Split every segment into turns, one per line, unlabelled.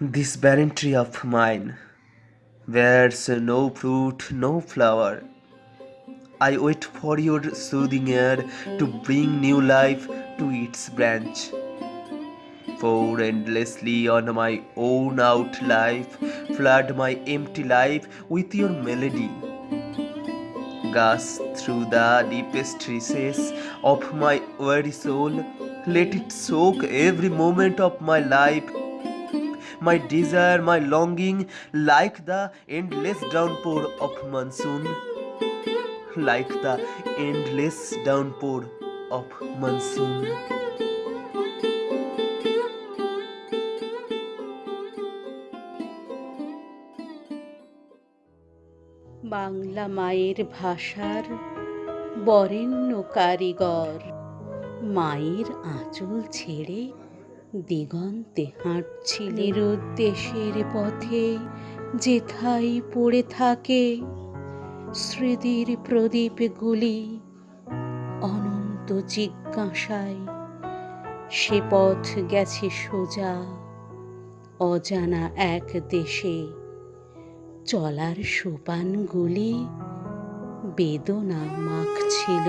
This barren tree of mine bears no fruit, no flower. I wait for your soothing air to bring new life to its branch. Pour endlessly on my own out life, flood my empty life with your melody. Gush through the deepest recess of my weary soul, let it soak every moment of my life my desire, my longing, like the endless downpour of monsoon, like the endless downpour of monsoon.
Bangla মায়ের ভাষার বরেণ্য কারিগর মায়ের আঁচল ছেড়ে দিগন্তে হাঁটছিলের দেশের পথে, যেথায় পড়ে থাকে স্মৃতির প্রদীপগুলি অনন্ত জিজ্ঞাসায়। সে পথ গেছে সোজা, অজানা এক দেশে। চলার সোপানগুলি বেদনা মাখছিল।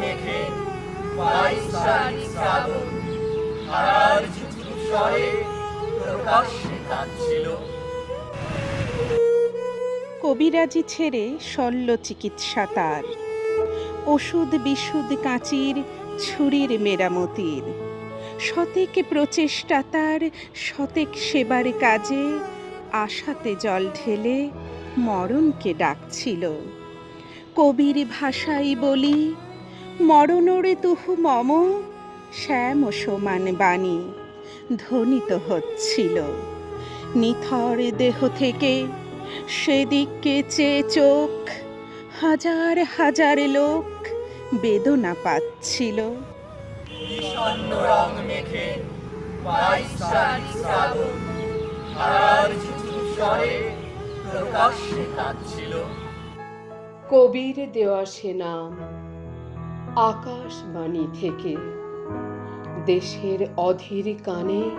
মেখে
কবিরাজি ছেড়ে শল্য চিকিৎসা তার। ওষুধ বিশুদ্ধ কাঁচির ছুরির মেরামতির। শতেক প্রচেষ্টা তার, শতেক সেবার কাজে, আশাতে জল ঢেলে মরণকে ডাকছিল। কবির ভাষাই বলি মরণরে তুহু মম শ্যাম সমান বাণী ধ্বনিত হচ্ছিল। নিথর দেহ থেকে সেদিককে চেয়ে চোখ হাজার হাজার লোক বেদনা পাচ্ছিল।
বিষণ্ণ রং মেখে
কবির দেওয়া সে নাম আকাশবাণী থেকে দেশের অধীর কানে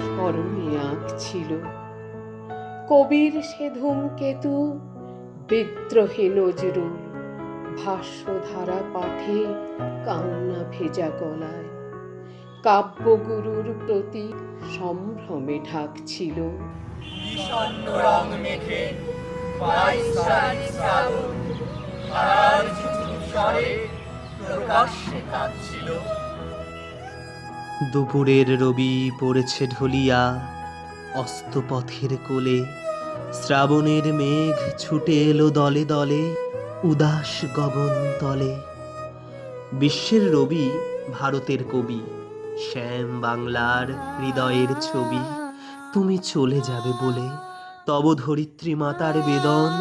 স্মরণে আঁকছিল। কবির সে ধূমকেতু, বিদ্রোহী নজরুল, ভাষ্যধারা পাঠে কান্না ভেজা গলায়। কাব্যগুরুর প্রতি সম্ভ্রমে ঢাকছিল।
স্বরে
দুপুরের রবি পড়েছে ঢলিয়া, অস্তপথের কোলে। শ্রাবণের মেঘ ছুটে এলো দলে দলে, উদাস গগন তলে। বিশ্বের রবি ভারতের কবি, শ্যাম বাংলার হৃদয়ের ছবি। তুমি চলে যাবে বলে, তব ধরিত্রী মাতার বেদন।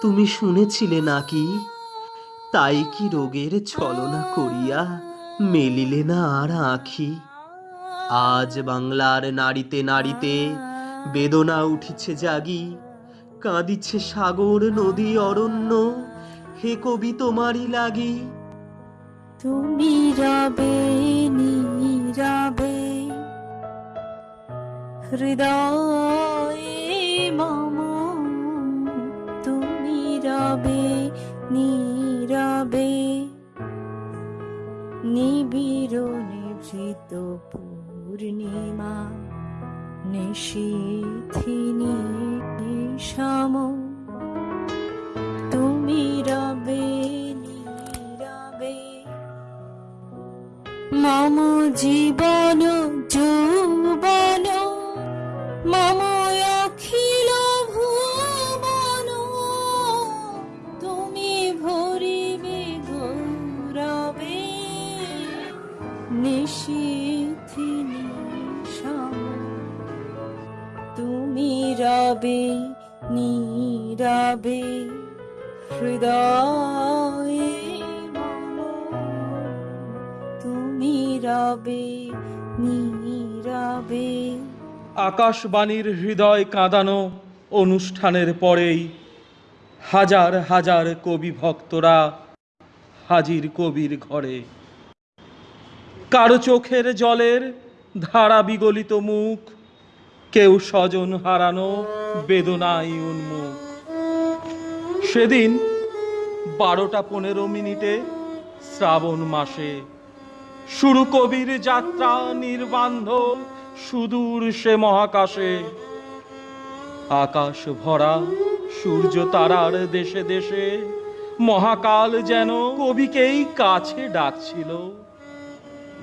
তুমি শুনেছিলে নাকি তাই কি রোগের ছলনা করিয়া মেলিলে না আর আঁখি? আজ বাংলার নারীতে নারীতে বেদনা উঠিছে জাগি, কাঁদিছে সাগর, নদী, অরণ্য, হে কবি তোমারই লাগি।
তুমি রবে নীরবে হৃদয়ে মম, তুমি রবে নীরবে নিবিড় নিভৃত পূর্ণিমা নিশীথিনী সম তুমি রবে নীরবে মম জীবন নিশীথিনী তুমি রবে, নীরবে, হৃদয়ে তুমি রবে, নীরবে।
আকাশবাণীর হৃদয় কাঁদানো অনুষ্ঠানের পরেই হাজার হাজার কবি ভক্তরা হাজির কবির ঘরে কারও চোখের জলের ধারা বিগলিত মুখ, কেউ স্বজন হারানো বেদনায় উন্মুখ। সেদিন বারোটা পনেরো মিনিটে শ্রাবণ মাসে শুরু কবির যাত্রা নির্বান্ধ সুদূর সে মহাকাশে। আকাশ ভরা, সূর্য তারার দেশে দেশে, মহাকাল যেন কবিকেই কাছে ডাকছিল।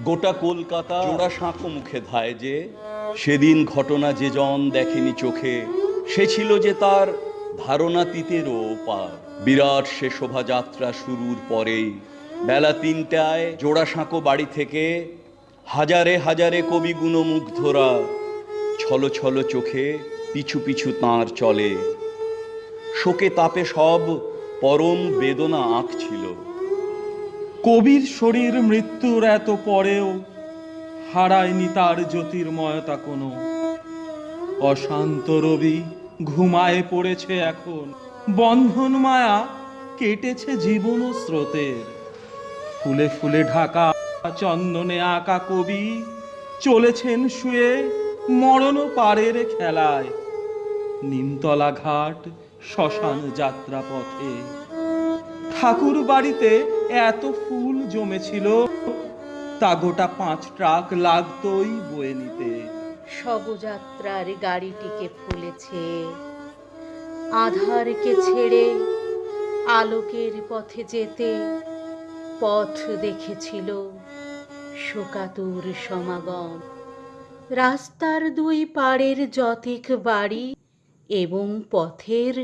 গোটা কলকাতা জোড়া সাঁকো মুখে ধায় যে, সেদিন ঘটনা যে জন দেখেনি চোখে, সে ছিল যে তার ধারণাতীতেরও পার বিরাট সে শোভাযাত্রা শুরুর পরেই, বেলা তিনটায় জোড়া সাঁকো বাড়ি থেকে হাজারে হাজারে কবি গুণমুগ্ধরা ছলো ছলো চোখে পিছু পিছু তাঁর চলে। শোকে তাপে সব পরম বেদনা আঁকছিল
কবির শরীর মৃত্যুর এত পরেও হারায়নি তার জ্যোতির্ময়তা কোনো। অশান্ত রবি ঘুমায় পড়েছে এখন। বন্ধন মায়া কেটেছে জীবন স্রোতের। ফুলে ফুলে ঢাকা, চন্দনে আঁকা কবি চলেছেন শুয়ে মরণ পারের খেলায়। নিমতলা ঘাট, শ্মশান যাত্রা পথে ঠাকুর বাড়িতে এত ফুল জমেছিল, তা গোটা পাঁচ ট্রাক লাগতোই বয়ে নিতে।
শবযাত্রার গাড়িটিকে ফুলেছে আধারকে ছেড়ে আলোকের পথে যেতে পথ দেখেছিল শোকাতুর সমাগম। রাস্তার দুই পাড়ের যতিক বাড়ি এবং পথের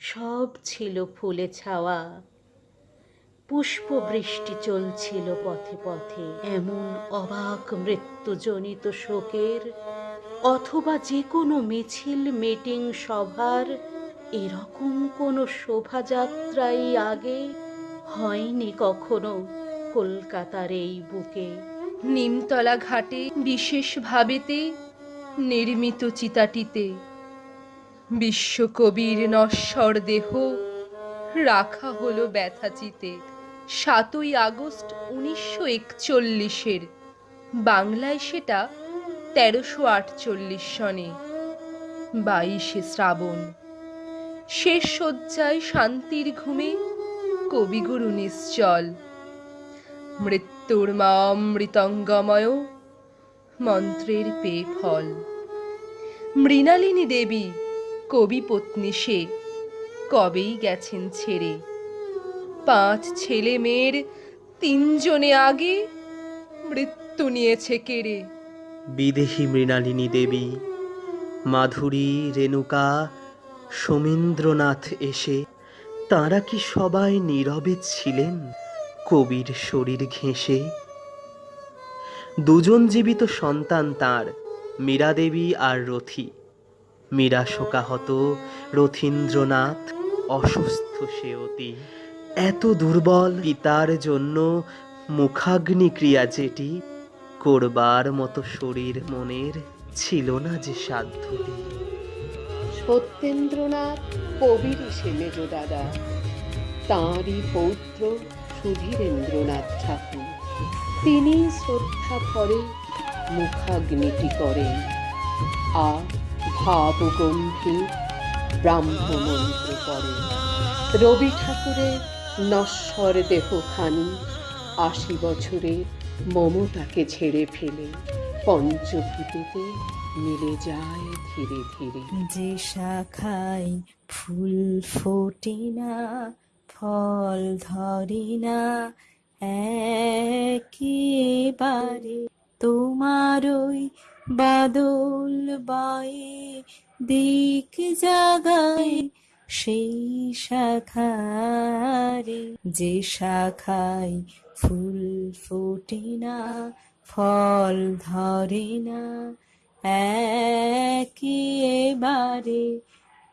সব ছিল ফুলে ছাওয়া। পুষ্পবৃষ্টি চলছিল পথে পথে। এমন অবাক মৃত্যুজনিত শোকের অথবা যে কোনো মিছিল, মিটিং, সভার এরকম কোনো শোভাযাত্রাই আগে হয়নি কখনো কলকাতার এই বুকে।
নিমতলা ঘাটে, বিশেষ ভাবেতে নির্মিত চিতাটিতে বিশ্বকবির নশ্বর দেহ রাখা হলো ব্যথাচিতে সাতই আগস্ট উনিশশো একচল্লিশের। বাংলায় সেটা তেরোশো আটচল্লিশ সনে। বাইশে শ্রাবণ। শেষ শয্যায় শান্তির ঘুমে কবিগুরু নিশ্চল। মৃত্যুর মা অমৃতঙ্গময় মন্ত্রের পেয়ে ফল। মৃণালিনী দেবী কবি পত্নী সে কবেই গেছেন ছেড়ে। পাঁচ ছেলে মেয়ের তিনজনে আগে মৃত্যু নিয়েছে কেড়ে।
বিদেহী মৃণালিনী দেবী, মাধুরী, রেণুকা, সোমেন্দ্রনাথ এসে তাঁরা কি সবাই নীরবে ছিলেন কবির শরীর ঘেঁষে? দুজন জীবিত সন্তান তার, মীরা দেবী আর রথী। মীরা শোকাহত রথীন্দ্রনাথ, অসুস্থ সে অতি। এত দুর্বল পিতার জন্য মুখাগ্নি ক্রিয়া যেটি করবার মতো শরীর মনের ছিল না যে সাধ্যটি।
সত্যেন্দ্রনাথ কবির সে মেজ দাদা। তাঁরই পৌত্র সুধীরেন্দ্রনাথ ঠাকুর। তিনি শ্রদ্ধা ভরে মুখাগ্নিটি করেন। আর ভাবগম্ভীর ব্রাহ্মমন্ত্র করেন। রবি ঠাকুরের নশ্বর দেহখানি। আশি বছরে মমতাকে ছেড়ে ফেলে পঞ্চভূতিতে মিলে যায় ধীরে ধীরে।
যে শাখায় ফুল ফোটে না, ফল ধরে না, একেবারে তোমার ওই বাদল বয়ে দিক জাগায় সেই শাখারে যে শাখায় ফুল ফোটে না, ফল ধরে না একেবারে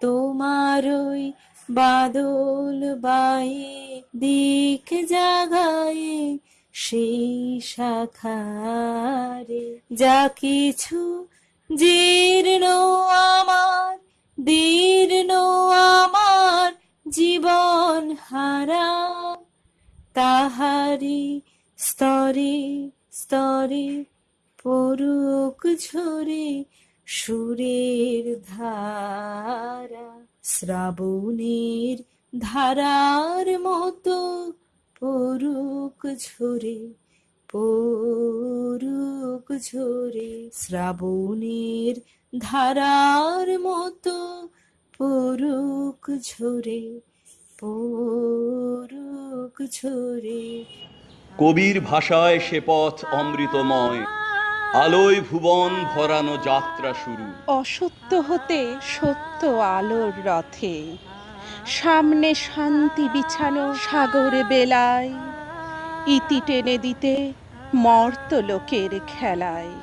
তোমার ওই বাদল বায়ে দিক জাগায় সেই শাখারে যা কিছু জীর্ণ আমার দীর্ণ আমার জীবন হারা। তাহারি স্তরে স্তরে পরুক ঝরে সুরের ধারা। শ্রাবণের ধারার মতো পরুক ঝরে পরুক ঝরে। শ্রাবণের ধারার মতো পরুক ঝরে পরুক ঝরে
কবির ভাষায় সে পথ অমৃতময় আলোয় ভুবন ভরানো যাত্রা শুরু।
অসত্য হতে সত্য আলোর রথে সামনে শান্তি বিছানো সাগরে বেলায় ইতি টেনে দিতে মর্ত লোকের খেলায়।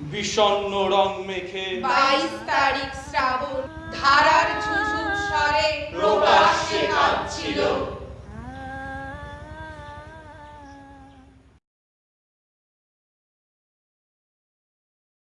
বিষণ্ণ রং মেখে
বাইশ তারিখ শ্রাবণ ধারার ঝুঝুর স্বরে
প্রকাশ্যে কাঁদছিল।